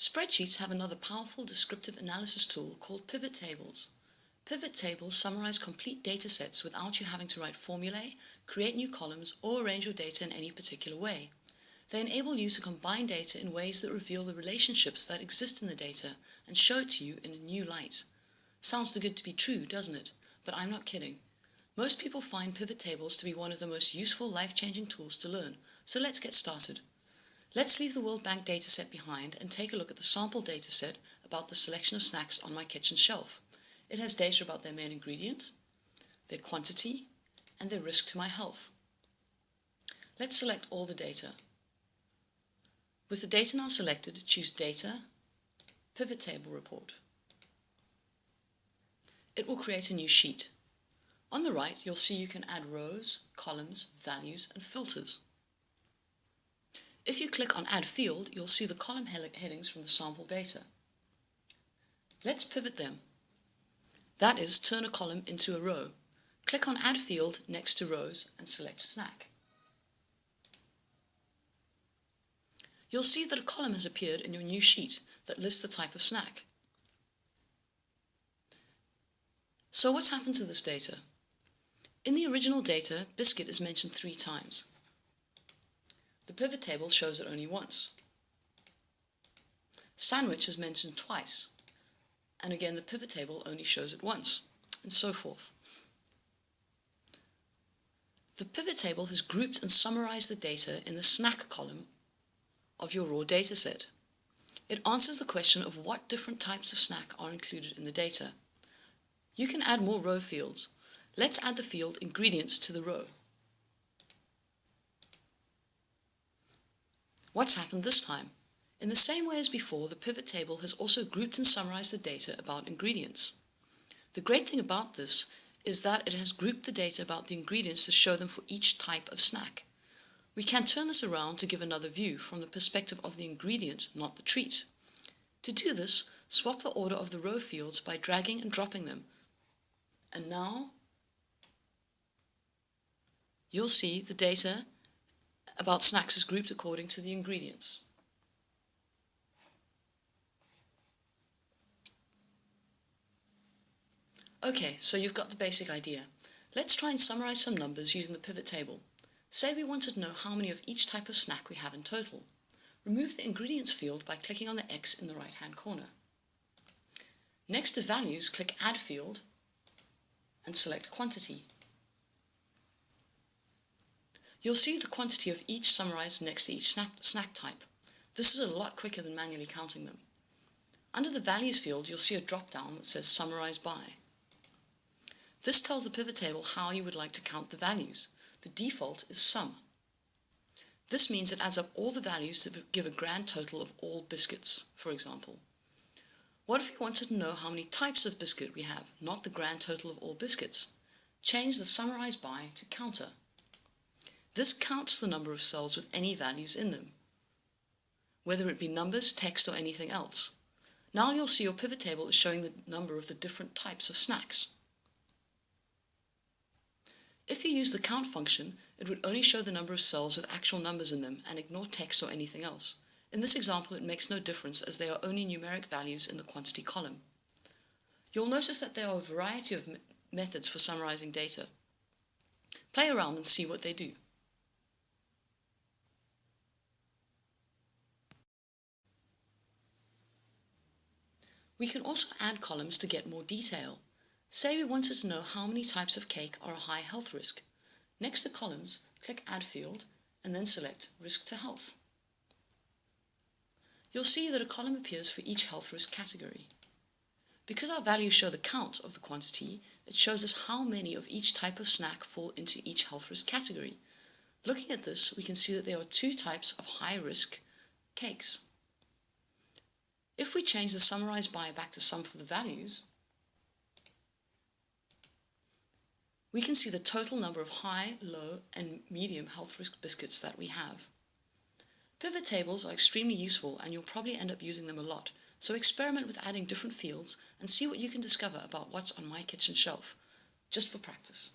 Spreadsheets have another powerful descriptive analysis tool called pivot tables. Pivot tables summarize complete datasets without you having to write formulae, create new columns, or arrange your data in any particular way. They enable you to combine data in ways that reveal the relationships that exist in the data and show it to you in a new light. Sounds too good to be true, doesn't it? But I'm not kidding. Most people find pivot tables to be one of the most useful life-changing tools to learn, so let's get started. Let's leave the World Bank dataset behind and take a look at the sample dataset about the selection of snacks on my kitchen shelf. It has data about their main ingredient, their quantity, and their risk to my health. Let's select all the data. With the data now selected, choose Data, Pivot Table Report. It will create a new sheet. On the right, you'll see you can add rows, columns, values, and filters. If you click on Add Field, you'll see the column headings from the sample data. Let's pivot them. That is, turn a column into a row. Click on Add Field next to rows and select Snack. you'll see that a column has appeared in your new sheet that lists the type of snack. So what's happened to this data? In the original data, biscuit is mentioned three times. The pivot table shows it only once. Sandwich is mentioned twice, and again the pivot table only shows it once, and so forth. The pivot table has grouped and summarized the data in the snack column of your raw dataset. It answers the question of what different types of snack are included in the data. You can add more row fields. Let's add the field Ingredients to the row. What's happened this time? In the same way as before, the pivot table has also grouped and summarized the data about ingredients. The great thing about this is that it has grouped the data about the ingredients to show them for each type of snack. We can turn this around to give another view from the perspective of the ingredient, not the treat. To do this, swap the order of the row fields by dragging and dropping them. And now you'll see the data about snacks is grouped according to the ingredients. Okay, so you've got the basic idea. Let's try and summarize some numbers using the pivot table. Say we wanted to know how many of each type of snack we have in total. Remove the ingredients field by clicking on the X in the right hand corner. Next to values, click Add field and select Quantity. You'll see the quantity of each summarized next to each snack, snack type. This is a lot quicker than manually counting them. Under the Values field, you'll see a drop-down that says Summarize By. This tells the pivot table how you would like to count the values. The default is sum. This means it adds up all the values to give a grand total of all biscuits, for example. What if we wanted to know how many types of biscuit we have, not the grand total of all biscuits? Change the summarize by to COUNTA. This counts the number of cells with any values in them, whether it be numbers, text, or anything else. Now you'll see your pivot table is showing the number of the different types of snacks. If you use the count function, it would only show the number of cells with actual numbers in them and ignore text or anything else. In this example, it makes no difference as they are only numeric values in the quantity column. You'll notice that there are a variety of methods for summarizing data. Play around and see what they do. We can also add columns to get more detail. Say we wanted to know how many types of cake are a high health risk. Next to columns, click Add field and then select Risk to Health. You'll see that a column appears for each health risk category. Because our values show the count of the quantity, it shows us how many of each type of snack fall into each health risk category. Looking at this, we can see that there are two types of high risk cakes. If we change the summarized by back to sum for the values, we can see the total number of high, low, and medium health risk biscuits that we have. Pivot tables are extremely useful and you'll probably end up using them a lot, so experiment with adding different fields and see what you can discover about what's on my kitchen shelf, just for practice.